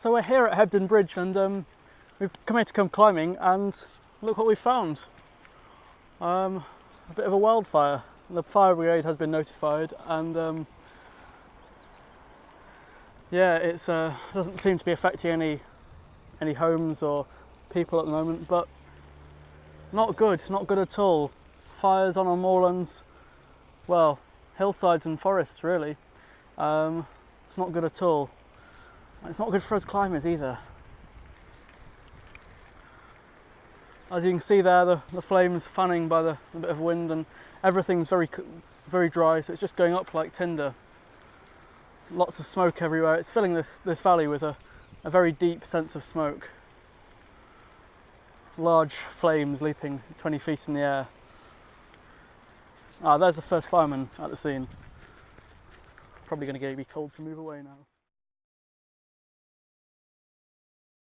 So we're here at Hebden Bridge and um, we've come here to come climbing and look what we found. Um, a bit of a wildfire. The fire brigade has been notified and um, yeah, it uh, doesn't seem to be affecting any any homes or people at the moment, but not good, not good at all. Fires on our moorlands, well, hillsides and forests really. Um, it's not good at all. It's not good for us climbers either. As you can see there, the, the flames fanning by the, the bit of wind and everything's very, very dry, so it's just going up like tinder. Lots of smoke everywhere. It's filling this, this valley with a, a very deep sense of smoke. Large flames leaping 20 feet in the air. Ah, there's the first fireman at the scene. Probably going to be told to move away now.